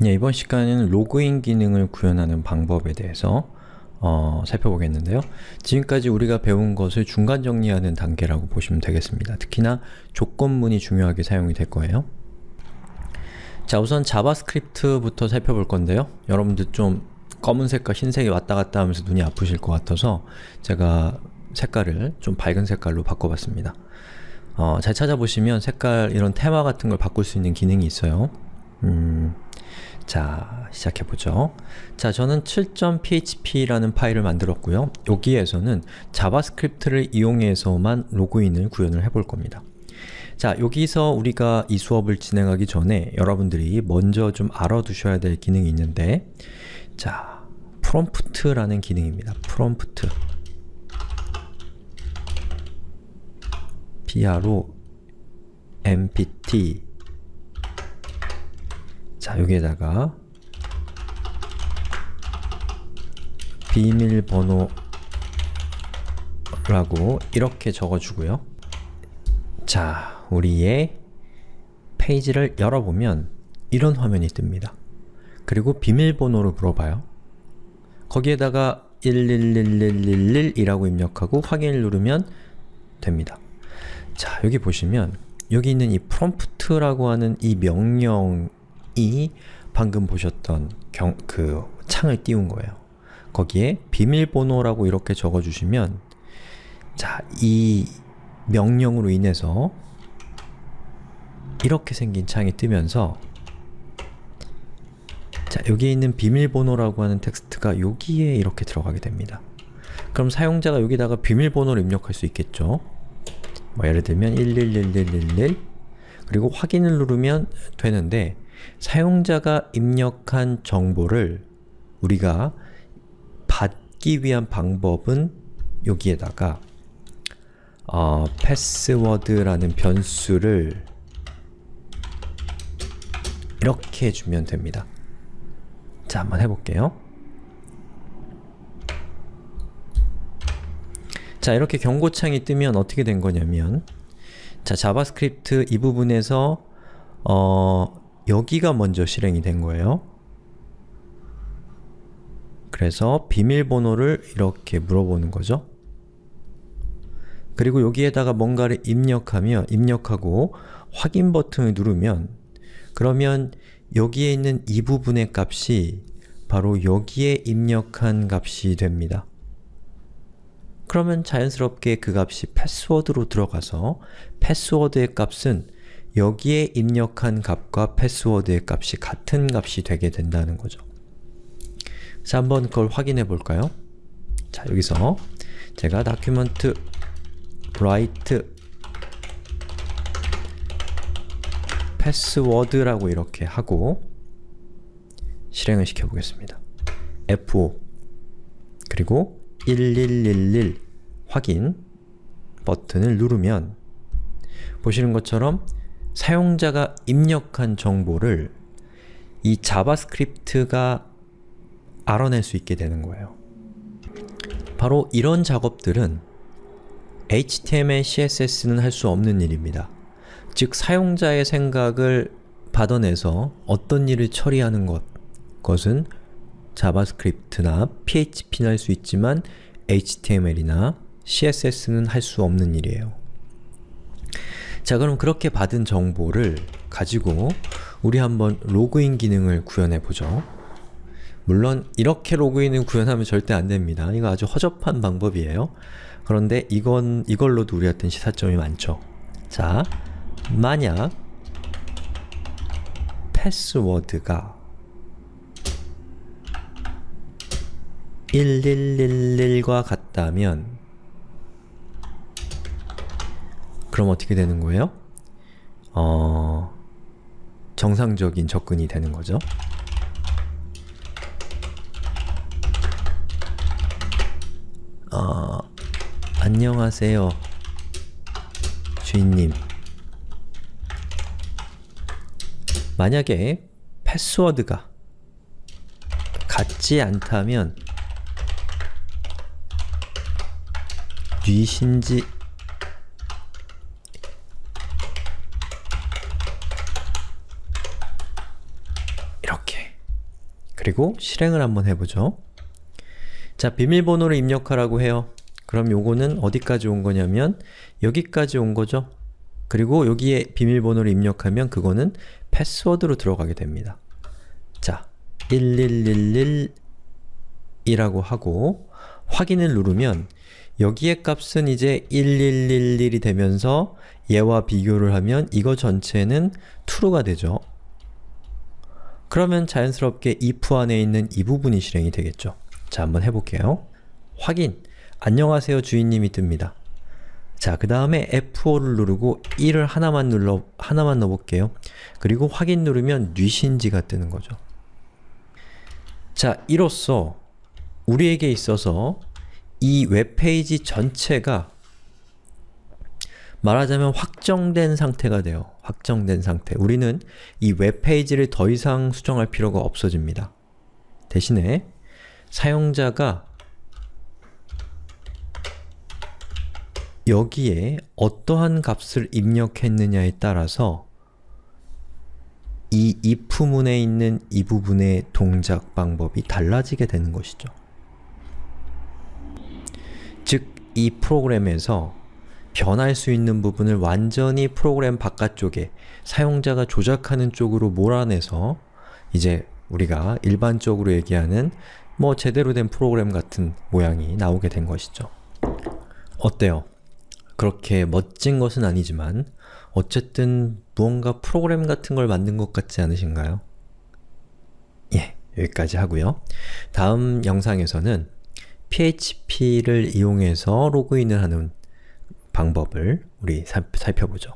네, 이번 시간에는 로그인 기능을 구현하는 방법에 대해서 어, 살펴보겠는데요. 지금까지 우리가 배운 것을 중간 정리하는 단계라고 보시면 되겠습니다. 특히나 조건문이 중요하게 사용이 될 거예요. 자, 우선 JavaScript부터 살펴볼 건데요. 여러분들 좀 검은색과 흰색이 왔다 갔다 하면서 눈이 아프실 것 같아서 제가 색깔을 좀 밝은 색깔로 바꿔봤습니다. 어, 잘 찾아보시면 색깔, 이런 테마 같은 걸 바꿀 수 있는 기능이 있어요. 음, 자, 시작해보죠. 자, 저는 7.php라는 파일을 만들었고요. 여기에서는 JavaScript를 이용해서만 로그인을 구현을 해볼 겁니다. 자, 여기서 우리가 이 수업을 진행하기 전에 여러분들이 먼저 좀 알아두셔야 될 기능이 있는데 자, 프롬프트라는 기능입니다. 프롬프트 pro mpt 자, 여기에다가 비밀번호라고 이렇게 적어주고요. 자, 우리의 페이지를 열어보면 이런 화면이 뜹니다. 그리고 비밀번호를 물어봐요. 거기에다가 111111이라고 입력하고 확인을 누르면 됩니다. 자, 여기 보시면 여기 있는 이 prompt라고 하는 이 명령 이 방금 보셨던 경, 그 창을 띄운 거예요. 거기에 비밀번호라고 이렇게 적어주시면 자, 이 명령으로 인해서 이렇게 생긴 창이 뜨면서 자, 여기에 있는 비밀번호라고 하는 텍스트가 여기에 이렇게 들어가게 됩니다. 그럼 사용자가 여기다가 비밀번호를 입력할 수 있겠죠? 뭐 예를 들면 111111 그리고 확인을 누르면 되는데 사용자가 입력한 정보를 우리가 받기 위한 방법은 여기에다가 어, 패스워드라는 변수를 이렇게 주면 됩니다. 자, 한번 해볼게요. 자, 이렇게 경고창이 뜨면 어떻게 된 거냐면 자, JavaScript 이 부분에서 어, 여기가 먼저 실행이 된 거예요. 그래서 비밀번호를 이렇게 물어보는 거죠. 그리고 여기에다가 뭔가를 입력하며 입력하고 확인 버튼을 누르면 그러면 여기에 있는 이 부분의 값이 바로 여기에 입력한 값이 됩니다. 그러면 자연스럽게 그 값이 패스워드로 들어가서 패스워드의 값은 여기에 입력한 값과 패스워드의 값이 같은 값이 되게 된다는 거죠. 자, 한번 그걸 확인해 볼까요? 자, 여기서 제가 document write 패스워드라고 이렇게 하고 실행을 시켜보겠습니다. F5 그리고 1111 확인 버튼을 누르면 보시는 것처럼 사용자가 입력한 정보를 이 JavaScript가 알아낼 수 있게 되는 거예요. 바로 이런 작업들은 HTML, CSS는 할 수 없는 일입니다. 즉, 사용자의 생각을 받아내서 어떤 일을 처리하는 것, 것은 JavaScript나 PHP는 할 수 있지만 HTML이나 CSS는 할 수 없는 일이에요. 자 그럼 그렇게 받은 정보를 가지고 우리 한번 로그인 기능을 구현해 보죠. 물론 이렇게 로그인을 구현하면 절대 안됩니다. 이거 아주 허접한 방법이에요. 그런데 이건 이걸로도 우리한테는 시사점이 많죠. 자, 만약 패스워드가 1111과 같다면 그럼 어떻게 되는 거예요? 어... 정상적인 접근이 되는 거죠. 어... 안녕하세요. 주인님. 만약에 패스워드가 같지 않다면 뉘신지 이렇게 그리고 실행을 한번 해보죠. 자, 비밀번호를 입력하라고 해요. 그럼 요거는 어디까지 온 거냐면 여기까지 온 거죠. 그리고 여기에 비밀번호를 입력하면 그거는 패스워드로 들어가게 됩니다. 자, 1111이라고 하고 확인을 누르면 여기에 값은 이제 1111이 되면서 얘와 비교를 하면 이거 전체는 true가 되죠. 그러면 자연스럽게 if 안에 있는 이 부분이 실행이 되겠죠. 자, 한번 해볼게요. 확인! 안녕하세요 주인님이 뜹니다. 자, 그 다음에 F5를 누르고 1을 하나만 눌러, 하나만 넣어볼게요. 그리고 확인 누르면 뉘신지가 뜨는 거죠. 자, 이로써 우리에게 있어서 이 웹페이지 전체가 말하자면 확정된 상태가 돼요. 확정된 상태. 우리는 이 웹페이지를 더 이상 수정할 필요가 없어집니다. 대신에 사용자가 여기에 어떠한 값을 입력했느냐에 따라서 이 if문에 있는 이 부분의 동작 방법이 달라지게 되는 것이죠. 즉, 이 프로그램에서 변할 수 있는 부분을 완전히 프로그램 바깥쪽에 사용자가 조작하는 쪽으로 몰아내서 이제 우리가 일반적으로 얘기하는 뭐 제대로 된 프로그램 같은 모양이 나오게 된 것이죠. 어때요? 그렇게 멋진 것은 아니지만 어쨌든 무언가 프로그램 같은 걸 만든 것 같지 않으신가요? 예, 여기까지 하고요. 다음 영상에서는 PHP를 이용해서 로그인을 하는 방법을 우리 살펴보죠.